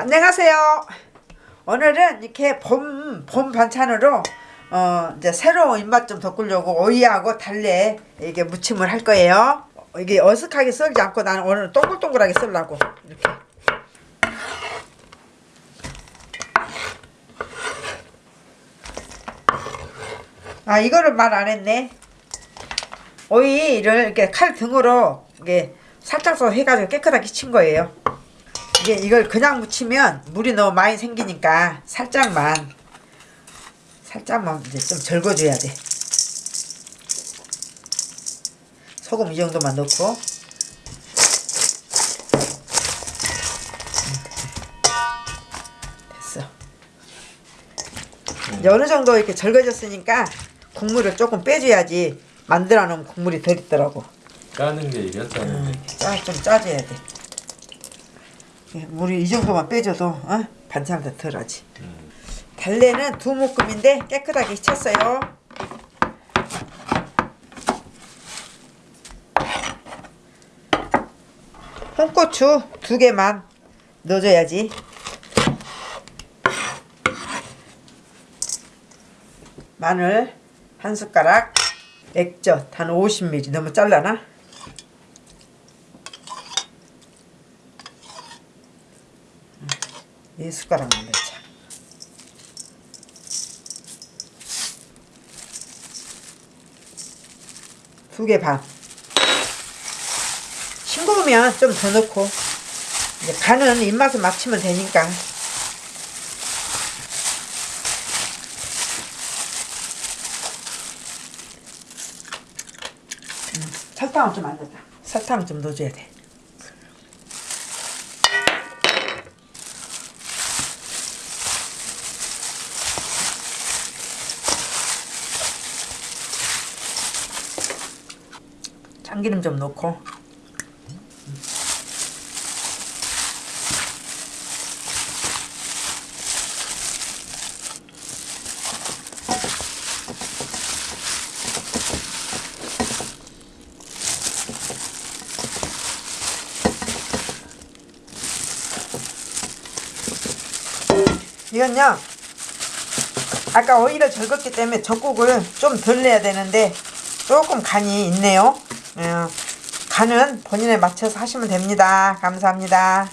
안녕하세요. 오늘은 이렇게 봄, 봄 반찬으로 어, 이제 새로운 입맛 좀 돋구려고 오이하고 달래 이게 무침을 할 거예요. 이게 어색하게 썰지 않고 나는 오늘 동글동글하게 썰라고 이렇게. 아 이거를 말 안 했네. 오이를 이렇게 칼 등으로 이게 살짝 써 해가지고 깨끗하게 친 거예요. 이게 이걸 그냥 무치면 물이 너무 많이 생기니까 살짝만 살짝만 이제 좀 절거줘야 돼. 소금 이 정도만 넣고 됐어. 이제 어느 정도 이렇게 절거졌으니까 국물을 조금 빼줘야지 만들어 놓은 국물이 덜 있더라고. 까는 게 이겼다는데 짜, 좀 짜줘야 돼. 예, 물이 이 정도만 빼줘도 어? 반찬을 더 덜하지. 달래는 두 묶음인데 깨끗하게 쳤어요. 홍고추 두 개만 넣어줘야지. 마늘 한 숟가락, 액젓 한 50ml 너무 잘라나? 이 숟가락만 넣자. 두 개 반. 싱거우면 좀 더 넣고 이제 간은 입맛에 맞추면 되니까. 음, 설탕은 좀안 넣었다. 설탕 좀 넣어줘야 돼. 참기름 좀 넣고. 이건요 아까 오이를 절었기 때문에 젖국을 좀 덜 내야 되는데 조금 간이 있네요. 어, 간은 본인에 맞춰서 하시면 됩니다. 감사합니다